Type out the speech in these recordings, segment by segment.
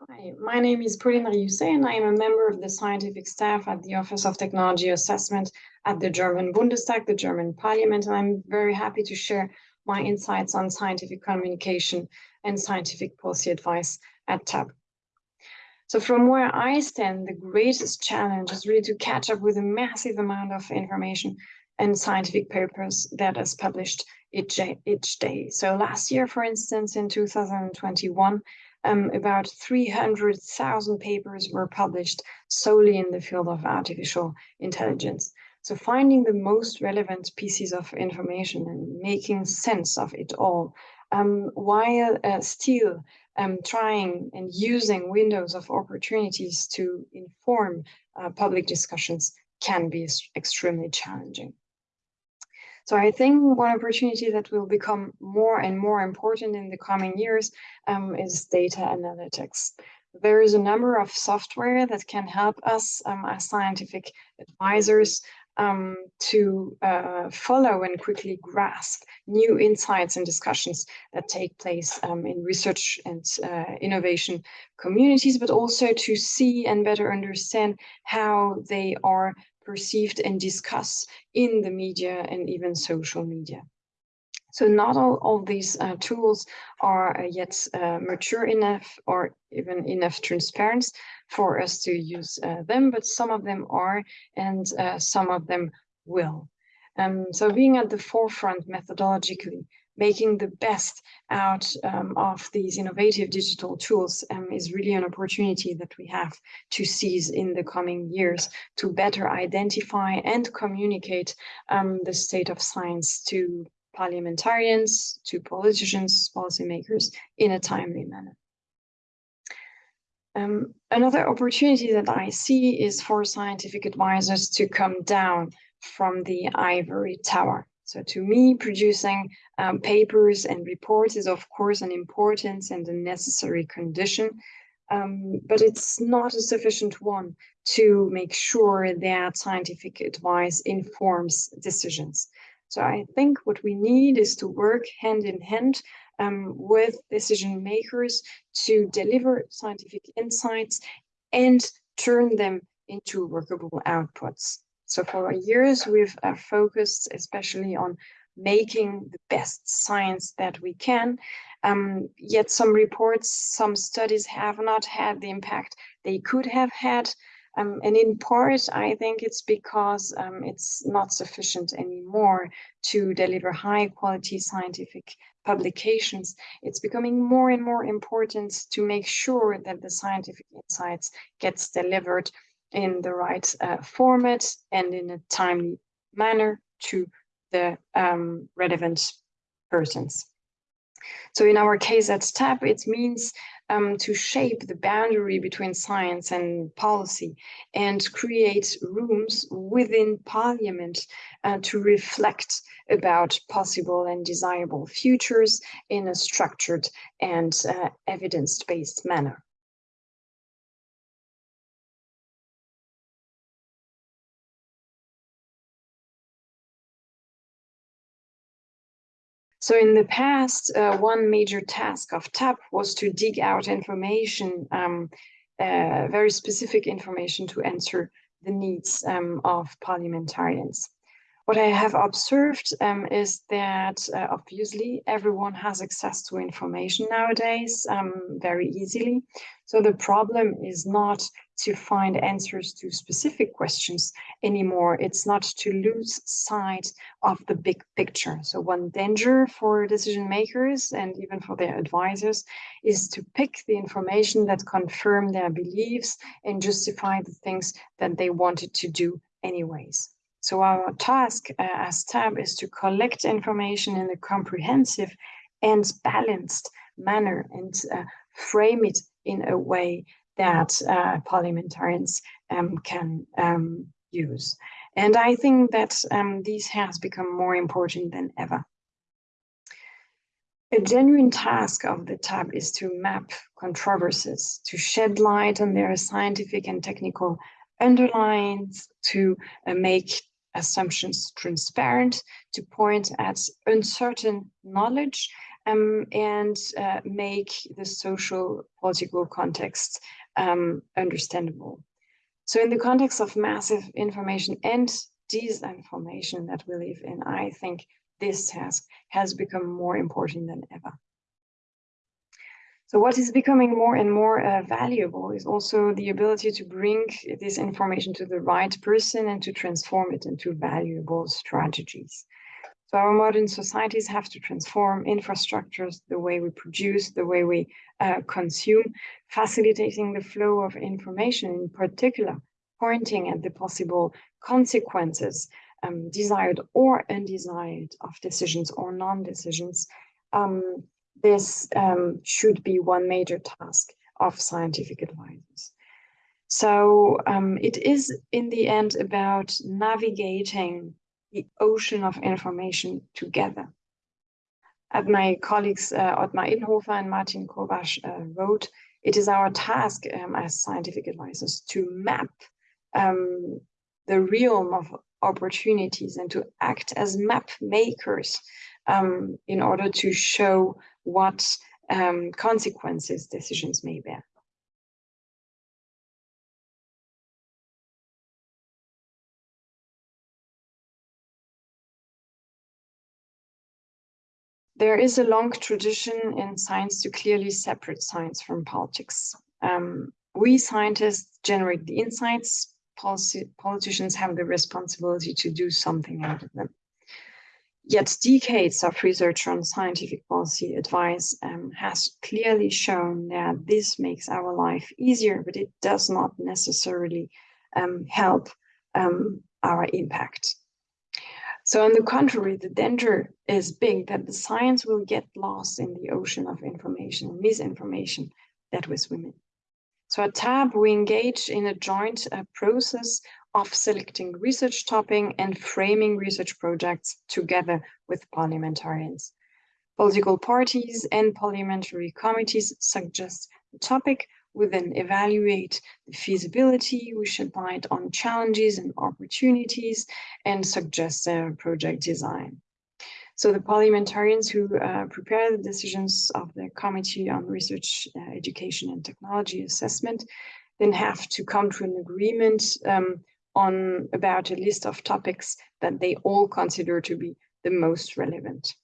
Hi, my name is Pauline Riousset and I am a member of the scientific staff at the Office of Technology Assessment at the German Bundestag, the German Parliament, and I'm very happy to share my insights on scientific communication and scientific policy advice at TAB. So from where I stand, the greatest challenge is really to catch up with a massive amount of information and scientific papers that is published each day. So last year, for instance, in 2021, um, about 300,000 papers were published solely in the field of artificial intelligence. So finding the most relevant pieces of information and making sense of it all, um, while uh, still um, trying and using windows of opportunities to inform uh, public discussions can be extremely challenging. So I think one opportunity that will become more and more important in the coming years um, is data analytics. There is a number of software that can help us um, as scientific advisors um, to uh, follow and quickly grasp new insights and discussions that take place um, in research and uh, innovation communities, but also to see and better understand how they are perceived and discussed in the media and even social media. So not all of these uh, tools are uh, yet uh, mature enough or even enough transparent for us to use uh, them, but some of them are and uh, some of them will. Um, so being at the forefront methodologically making the best out um, of these innovative digital tools um, is really an opportunity that we have to seize in the coming years to better identify and communicate um, the state of science to parliamentarians, to politicians, policymakers in a timely manner. Um, another opportunity that I see is for scientific advisors to come down from the ivory tower so to me, producing um, papers and reports is of course an important and a necessary condition, um, but it's not a sufficient one to make sure that scientific advice informs decisions. So I think what we need is to work hand in hand um, with decision makers to deliver scientific insights and turn them into workable outputs. So for years, we've uh, focused especially on making the best science that we can. Um, yet some reports, some studies have not had the impact they could have had. Um, and in part, I think it's because um, it's not sufficient anymore to deliver high quality scientific publications. It's becoming more and more important to make sure that the scientific insights gets delivered in the right uh, format and in a timely manner to the um, relevant persons. So in our case at TAB, it means um, to shape the boundary between science and policy and create rooms within parliament uh, to reflect about possible and desirable futures in a structured and uh, evidence-based manner. So in the past, uh, one major task of TAB was to dig out information, um, uh, very specific information to answer the needs um, of parliamentarians. What I have observed um, is that uh, obviously everyone has access to information nowadays um, very easily. So the problem is not to find answers to specific questions anymore. It's not to lose sight of the big picture. So one danger for decision makers and even for their advisors is to pick the information that confirm their beliefs and justify the things that they wanted to do anyways. So our task uh, as TAB is to collect information in a comprehensive and balanced manner and uh, frame it in a way that uh, parliamentarians um, can um, use. And I think that um, this has become more important than ever. A genuine task of the TAB is to map controversies, to shed light on their scientific and technical underlines, to uh, make assumptions transparent, to point at uncertain knowledge, um, and uh, make the social political context um, understandable. So in the context of massive information and disinformation that we live in, I think this task has become more important than ever. So what is becoming more and more uh, valuable is also the ability to bring this information to the right person and to transform it into valuable strategies. So our modern societies have to transform infrastructures, the way we produce, the way we uh, consume, facilitating the flow of information in particular, pointing at the possible consequences, um, desired or undesired, of decisions or non-decisions. Um, this um, should be one major task of scientific advisors. So um, it is in the end about navigating the ocean of information together. As my colleagues uh, Ottmar Edenhofer and Martin Kowarsch uh, wrote, it is our task um, as scientific advisors to map um, the realm of opportunities and to act as map makers um, in order to show what um, consequences decisions may bear. There is a long tradition in science to clearly separate science from politics. Um, we scientists generate the insights, policy, politicians have the responsibility to do something out of them. Yet decades of research on scientific policy advice um, has clearly shown that this makes our life easier, but it does not necessarily um, help um, our impact. So on the contrary, the danger is big that the science will get lost in the ocean of information and misinformation that we swim in. So at TAB, we engage in a joint uh, process of selecting research topic and framing research projects together with parliamentarians. Political parties and parliamentary committees suggest the topic we then evaluate the feasibility, we shed light on challenges and opportunities, and suggest a project design. So the parliamentarians who uh, prepare the decisions of the Committee on Research, uh, Education and Technology Assessment then have to come to an agreement um, on about a list of topics that they all consider to be the most relevant.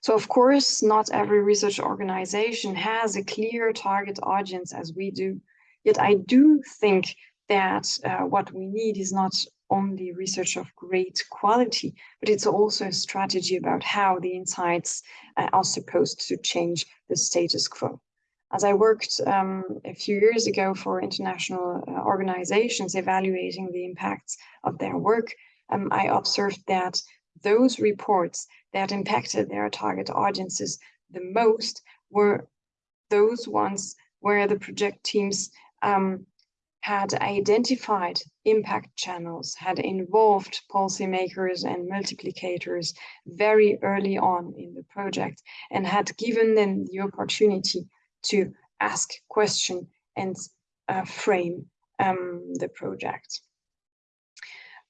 So of course, not every research organization has a clear target audience as we do. Yet I do think that uh, what we need is not only research of great quality, but it's also a strategy about how the insights uh, are supposed to change the status quo. As I worked um, a few years ago for international uh, organizations evaluating the impacts of their work, um, I observed that those reports that impacted their target audiences the most were those ones where the project teams um, had identified impact channels, had involved policymakers and multiplicators very early on in the project, and had given them the opportunity to ask question and uh, frame um, the project.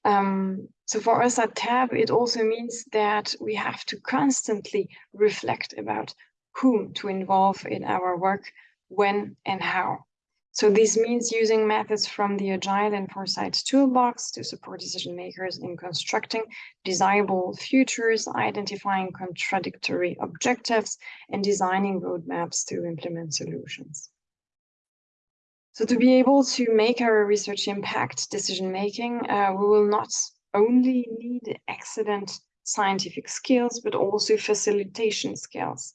Um, so for us at TAB, it also means that we have to constantly reflect about whom to involve in our work, when and how. So this means using methods from the Agile and Foresight toolbox to support decision makers in constructing desirable futures, identifying contradictory objectives, and designing roadmaps to implement solutions. So to be able to make our research impact decision making, uh, we will not only need excellent scientific skills, but also facilitation skills,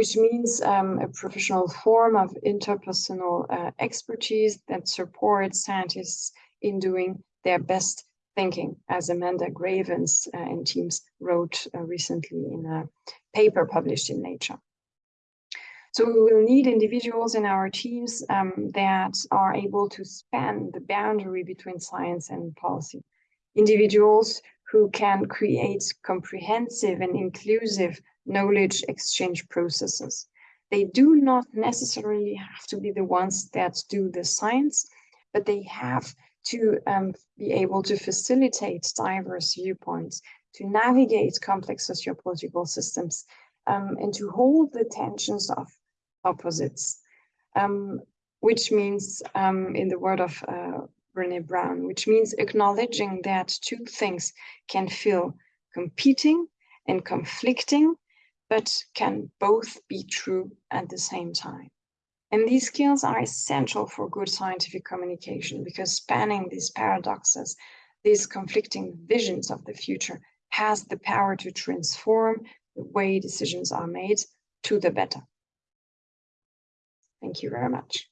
which means um, a professional form of interpersonal uh, expertise that supports scientists in doing their best thinking, as Amanda Cravens uh, and teams wrote uh, recently in a paper published in Nature. So we will need individuals in our teams um, that are able to span the boundary between science and policy. Individuals who can create comprehensive and inclusive knowledge exchange processes. They do not necessarily have to be the ones that do the science, but they have to um, be able to facilitate diverse viewpoints, to navigate complex sociopolitical systems, um, and to hold the tensions of opposites, um, which means, um, in the word of uh, Brene Brown, which means acknowledging that two things can feel competing and conflicting, but can both be true at the same time. And these skills are essential for good scientific communication because spanning these paradoxes, these conflicting visions of the future has the power to transform the way decisions are made to the better. Thank you very much.